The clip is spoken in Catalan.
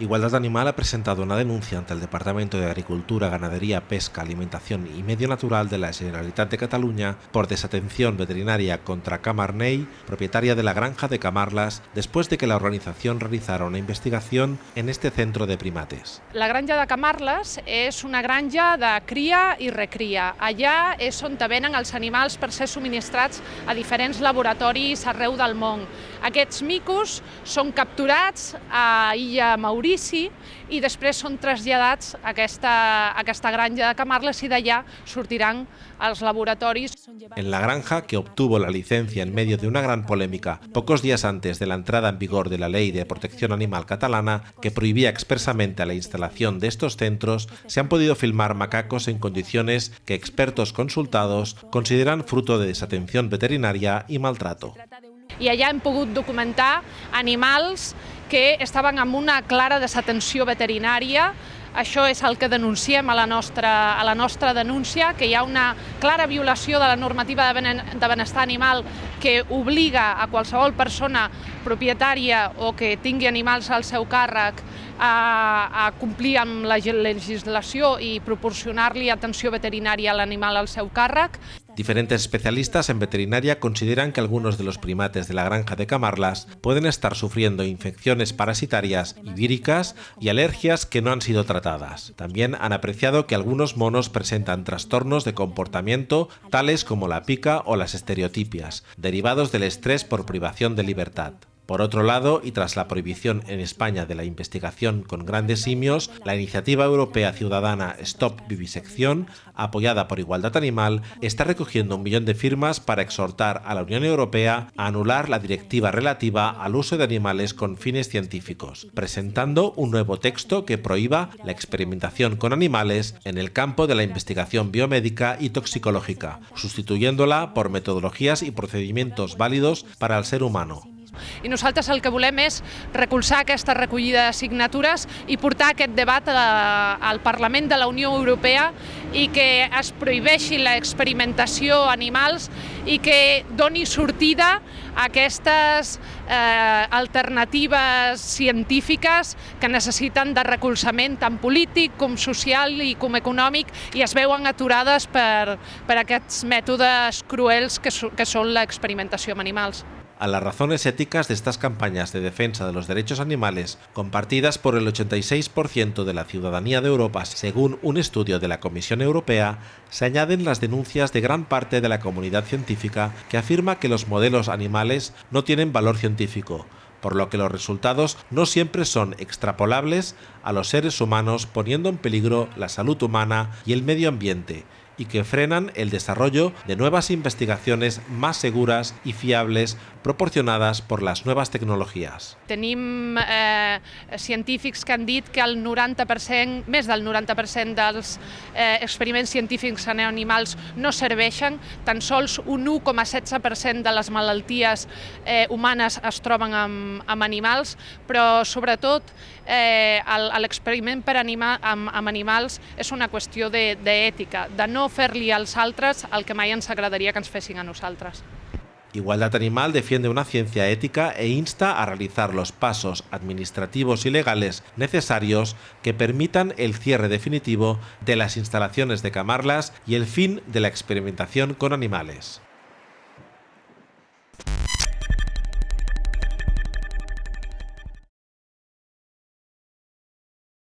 Igualdad Animal ha presentado una denuncia ante el Departamento de Agricultura, Ganadería, Pesca, Alimentación y Medio Natural de la Generalitat de Cataluña por desatención veterinaria contra Camarney, propietaria de la granja de Camarlas, después de que la organización realizara una investigación en este centro de primates. La granja de Camarles és una granja de cria i recria. Allà és on venen els animals per ser subministrats a diferents laboratoris arreu del món. Aquests micos són capturats a Illa Maurici Maurici i després són traslladats a aquesta, a aquesta granja de Camarles y d'allà sortiran als laboratoris. En la granja, que obtuvo la licencia en medio de una gran polémica pocos días antes de la entrada en vigor de la Ley de Protección Animal catalana, que prohibía expresamente la instalación de estos centros, se han podido filmar macacos en condiciones que expertos consultados consideran fruto de desatención veterinaria y maltrato. I allà hem pogut documentar animals que estaven amb una clara desatenció veterinària. Això és el que denunciem a la nostra, a la nostra denúncia, que hi ha una clara violació de la normativa de benestar animal que obliga a qualsevol persona propietària o que tingui animals al seu càrrec a, a complir amb la legislació i proporcionar-li atenció veterinària a l'animal al seu càrrec. Diferentes especialistas en veterinaria consideran que algunos de los primates de la granja de Camarlas pueden estar sufriendo infecciones parasitarias y víricas y alergias que no han sido tratadas. También han apreciado que algunos monos presentan trastornos de comportamiento tales como la pica o las estereotipias, derivados del estrés por privación de libertad. Por otro lado, y tras la prohibición en España de la investigación con grandes simios, la iniciativa europea ciudadana Stop Vivisección, apoyada por Igualdad Animal, está recogiendo un millón de firmas para exhortar a la Unión Europea a anular la directiva relativa al uso de animales con fines científicos, presentando un nuevo texto que prohíba la experimentación con animales en el campo de la investigación biomédica y toxicológica, sustituyéndola por metodologías y procedimientos válidos para el ser humano. I nosaltres el que volem és recolzar aquesta recollida de signatures i portar aquest debat al Parlament de la Unió Europea i que es prohibeixi l'experimentació animals i que doni sortida a aquestes eh, alternatives científiques que necessiten de recolzament tant polític com social i com econòmic i es veuen aturades per, per aquests mètodes cruels que, so, que són l'experimentació amb animals. A las razones éticas de estas campañas de defensa de los derechos animales, compartidas por el 86% de la ciudadanía de Europa según un estudio de la Comisión Europea, se añaden las denuncias de gran parte de la comunidad científica que afirma que los modelos animales no tienen valor científico, por lo que los resultados no siempre son extrapolables a los seres humanos poniendo en peligro la salud humana y el medio ambiente, y que frenan el desarrollo de nuevas investigaciones más seguras y fiables proporcionades per les noves tecnologies. Tenim eh, científics que han dit que el 90%, més del 90% dels eh, experiments científics en animals no serveixen, tan sols un 1,16% de les malalties eh, humanes es troben amb, amb animals, però sobretot eh, l'experiment per anima, amb, amb animals és una qüestió d'ètica, de, de no fer-li als altres el que mai ens agradaria que ens fessin a nosaltres. Igualdad Animal defiende una ciencia ética e insta a realizar los pasos administrativos y legales necesarios que permitan el cierre definitivo de las instalaciones de Camarlas y el fin de la experimentación con animales.